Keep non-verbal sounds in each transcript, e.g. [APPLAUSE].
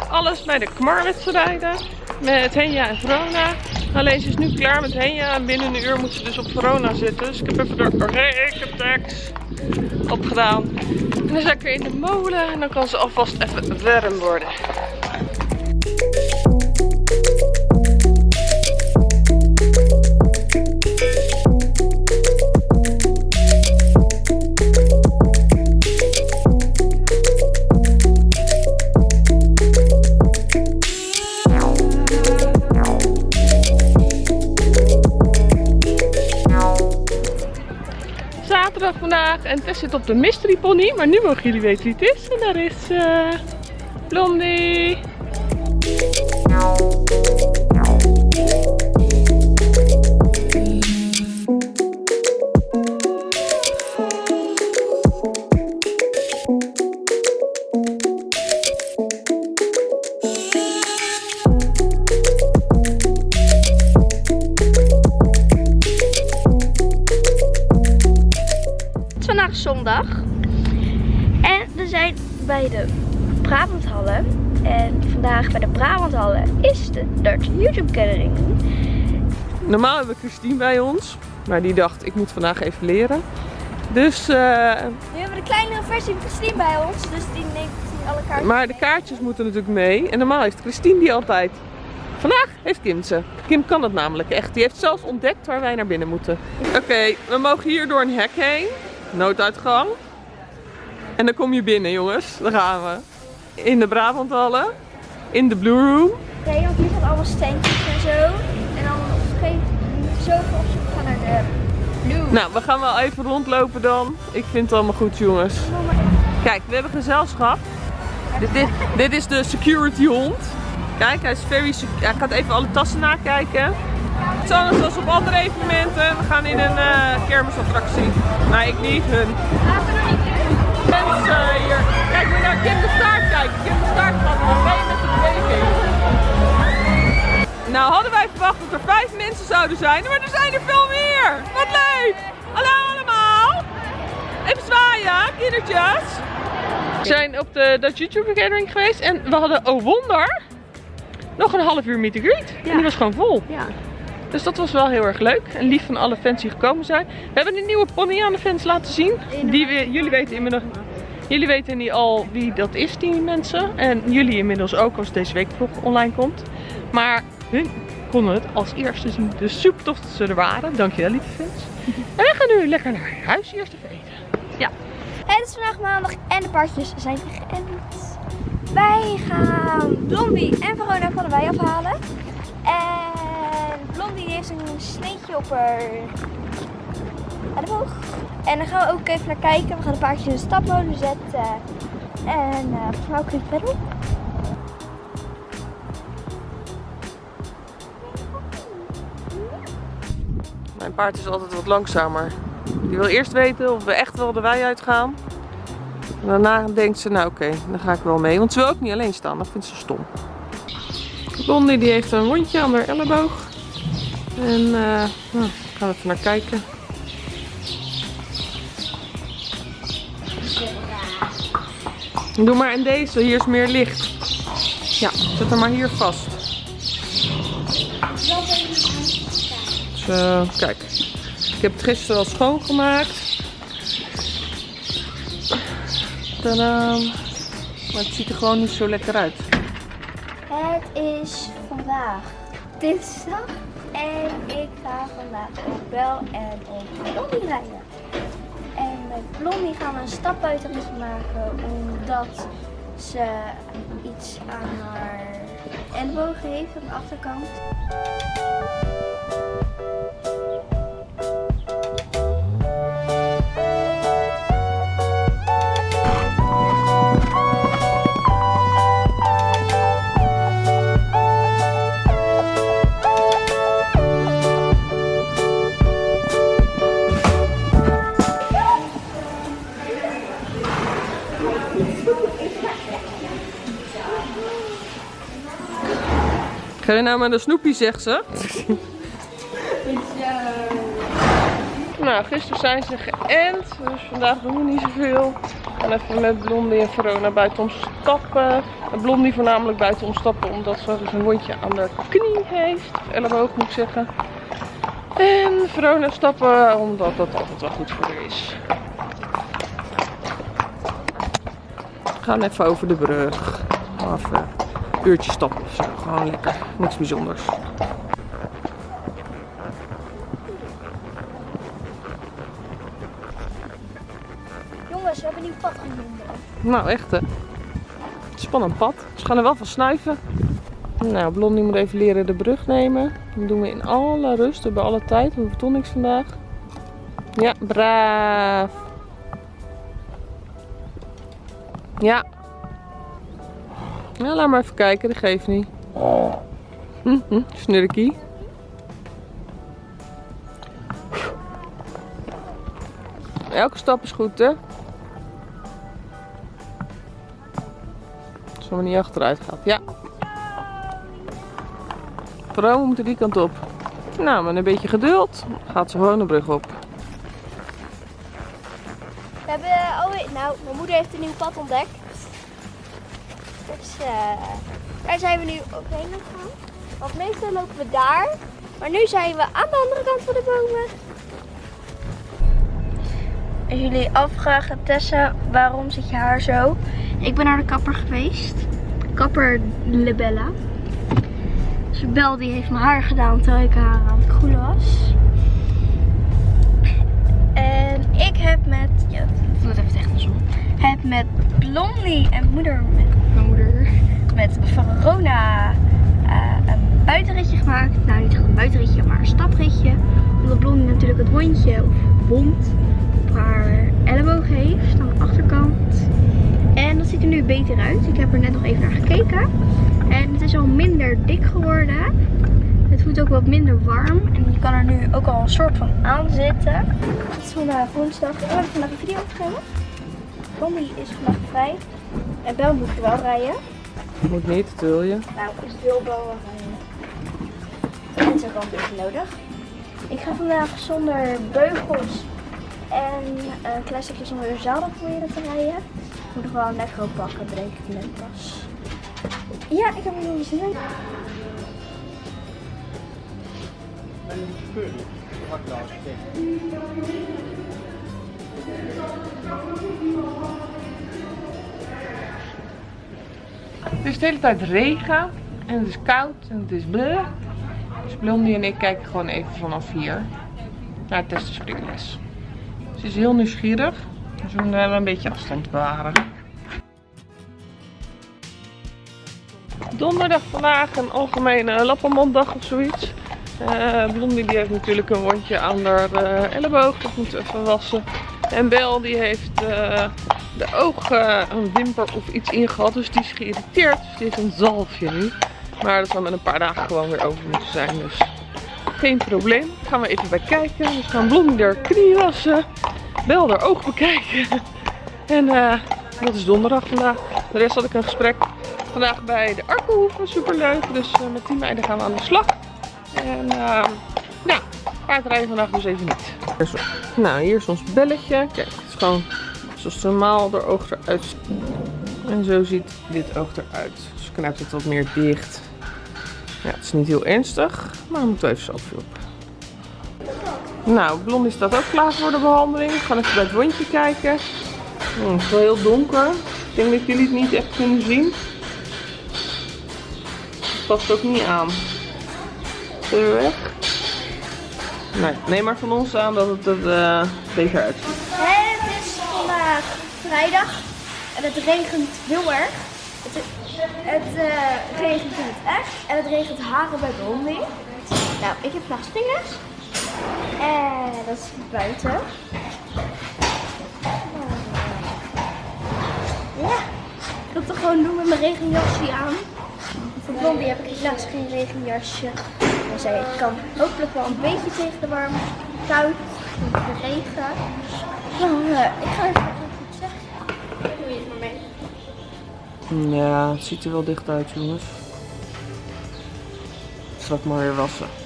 alles bij de Kmarwedstrijden. Met Henja en Verona. Alleen ze is nu klaar met Henja en binnen een uur moet ze dus op Verona zitten. Dus ik heb even de rekentekst opgedaan. En dan zet ik weer in de molen en dan kan ze alvast even warm worden. Vandaag en Tess zit op de mystery pony. Maar nu mogen jullie weten wie het is. En daar is eh Blondie. Brabanthallen is de Dutch YouTube Gathering. Normaal hebben we Christine bij ons. Maar die dacht, ik moet vandaag even leren. Dus, eh, Nu hebben we de kleinere versie van Christine bij ons. Dus die neemt die alle kaarten. maar de kaartjes moeten natuurlijk mee. En normaal heeft Christine die altijd. Vandaag heeft Kim ze. Kim kan het namelijk echt. Die heeft zelfs ontdekt waar wij naar binnen moeten. Oké, we mogen hier door een hek heen. Nooduitgang. En dan kom je binnen jongens. Daar gaan we. In de Brabanthallen. In de Blue Room. Nee, want hier zijn allemaal standjes en zo. En dan moment zoveel op zoek gaan naar de Blue. Nou, we gaan wel even rondlopen dan. Ik vind het allemaal goed jongens. Kijk, we hebben gezelschap. Dit, dit, dit is de security hond. Kijk, hij is very sec- Hij gaat even alle tassen nakijken. Hetzelfde zoals op andere evenementen. We gaan in een eh, kermisattractie. Maar ik niet, hun. Mensen hier. Kijk, moet je naar Kim de Staart kijken. Kim de Staart gaat nog mee. Nou hadden wij verwacht dat er vijf mensen zouden zijn, maar er zijn er veel meer. Wat leuk! Hallo allemaal! Even zwaaien, kindertjes. We zijn op de Dutch YouTube Gathering geweest en we hadden, oh wonder, nog een half uur meet and greet. En die was gewoon vol. Ja. Dus dat was wel heel erg leuk en lief van alle fans die gekomen zijn. We hebben een nieuwe pony aan de fans laten zien. Die we, jullie weten inmiddels... Jullie weten niet al wie dat is, die mensen. En jullie inmiddels ook als deze week vlog online komt. Maar hun konden het als eerste zien. Dus super tof dat ze er waren. Dankjewel lieve fans. [LAUGHS] En we gaan nu lekker naar huis eerst even eten. Ja. Het is vandaag maandag en de paardjes zijn geënt. Wij gaan Blondie en Verona van de wei afhalen. En Blondie heeft een sneetje op haar elleboog. En dan gaan we ook even naar kijken. We gaan de paardjes in de stapmolen zetten. En uh, mij ook in verder. Mijn paard is altijd wat langzamer. Die wil eerst weten of we echt wel de wei uitgaan. Daarna denkt ze, nou oké, dan ga ik wel mee. Want ze wil ook niet alleen staan, dat vindt ze stom. Blondie die heeft een wondje aan haar elleboog. En eh nou, gaan we even naar kijken. Doe maar in deze, hier is meer licht. Ja, zet hem maar hier vast. Zo, kijk. Ik heb het gisteren al schoongemaakt. Tadaa. Maar het ziet er gewoon niet zo lekker uit. Het is vandaag dinsdag. En ik ga vandaag op Bel en op Blondie rijden. Blondie gaan we een stapbuitenrit maken omdat ze iets aan haar elleboog heeft aan de achterkant. Ga je nou met een snoepie, zegt ze? Nou, gisteren zijn ze geënt, dus vandaag doen we niet zoveel. En even met Blondie en Verona buiten om stappen. En Blondie voornamelijk buiten om stappen, omdat ze dus een wondje aan de knie heeft. Of elleboog moet ik zeggen. En Verona stappen, omdat dat altijd wel goed voor haar is. We gaan even over de brug. Even een uurtje stappen of zo. Gewoon lekker. Niks bijzonders. Jongens, we hebben een nieuw pad gevonden. Nou, echt hè. Spannend pad. Ze gaan er wel van snuiven. Nou, Blondie moet even leren de brug nemen. Dat doen we in alle rust, bij alle tijd. We hoeven toch niks vandaag. Ja, braaf. Ja. Ja, laat maar even kijken, dat geeft niet. Hm, [LAUGHS] snurkie. Elke stap is goed, hè? Als we niet achteruit gaat. Ja. We moeten die kant op. Nou, met een beetje geduld gaat ze gewoon de brug op. We hebben alweer, nou, mijn moeder heeft een nieuw pad ontdekt. Dus eh, daar zijn we nu ook heen gegaan. Want meestal lopen we daar. Maar nu zijn we aan de andere kant van de bomen. Als jullie afvragen, Tessa, waarom zit je haar zo? Ik ben naar de kapper geweest. Kapper Lebella. Dus Bel die heeft mijn haar gedaan terwijl ik haar aan het koelen was. En ik heb met, ja, het even technisch om. Heb met Blondie en moeder, met Verona eh, een buitenritje gemaakt. Nou, niet echt een buitenritje, maar een stapritje. Omdat Blondie natuurlijk het wondje of wond op haar elleboog heeft aan de achterkant. En dat ziet er nu beter uit. Ik heb er net nog even naar gekeken. En het is al minder dik geworden. Het voelt ook wat minder warm. En je kan er nu ook al een soort van aan zitten. Het is vandaag woensdag. Ik heb vandaag een video opgenomen. Blondie is vandaag vrij. En Bel moet wel rijden. Moet niet, dat wil je. Nou, is veel Bel wel rijden. En het is ook wel een beetje nodig. Ik ga vandaag zonder beugels en een klein stukje zonder zadel proberen te rijden. Ik moet nog wel een lekker pakken, bedenk ik net pas. Ja, ik heb er nog zin in. Het is de hele tijd regen en het is koud en het is bleu. Dus Blondie en ik kijken gewoon even vanaf hier naar het testen springles. Ze is heel nieuwsgierig, dus we moeten wel een beetje afstand bewaren. Donderdag vandaag een algemene lappenmonddag of zoiets. Eh, Blondie die heeft natuurlijk een wondje aan haar eh, elleboog, dat moeten even wassen. En Bel die heeft eh, de oog een wimper of iets ingehad, dus die is geïrriteerd. Dus die heeft een zalfje nu. Maar dat zal met een paar dagen gewoon weer over moeten zijn, dus geen probleem. Gaan we even bij kijken. We gaan Blondie haar knie wassen, Bel haar oog bekijken. En eh, dat is donderdag vandaag. De rest had ik een gesprek vandaag bij de Arkelhoeven, superleuk. Dus eh, met die meiden gaan we aan de slag. En uh, ja, paardrijden vandaag dus even niet. Nou, hier is ons belletje. Kijk, het is gewoon zoals normaal de oog eruit. En zo ziet dit oog eruit. Dus knijpt het wat meer dicht. Ja, het is niet heel ernstig, maar we moeten even zalfje op. Nou, Blondie staat ook klaar voor de behandeling. We gaan even bij het wondje kijken. Oh, het is wel heel donker. Ik denk dat jullie het niet echt kunnen zien. Het past ook niet aan. Weer weg. Nee, neem maar van ons aan dat het er eh, beter uitziet. Vrijdag en het regent heel erg. Het, het eh, regent in het echt en het regent haren bij Blondie. Nou, ik heb vandaag. En dat is buiten. Ja, ik het toch gewoon doen met mijn regenjasje aan. Voor Blondie heb ik helaas geen regenjasje. Maar zij kan hopelijk wel een beetje tegen de warm, koud, de regen. Nou, eh, ik ga even goed zeggen. Doe je het maar mee. Ja, het ziet er wel dicht uit, jongens. Ik zal maar weer wassen.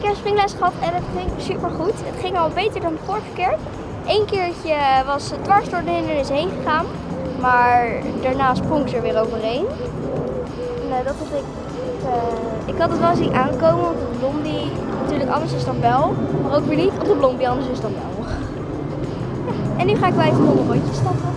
Gehad en het ging super goed. Het ging al beter dan de vorige keer. Eén keertje was het dwars door de hindernis heen gegaan, maar daarna sprong ze er weer overheen. Nou, dat had ik. eh, ik had het wel zien aankomen, want de blondie natuurlijk anders is dan Bel, maar ook weer niet op de blondie anders is dan. Ja, en nu ga ik wel even nog een rondje stappen.